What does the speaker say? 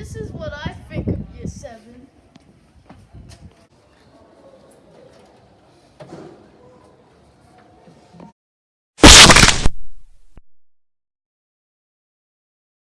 this is what I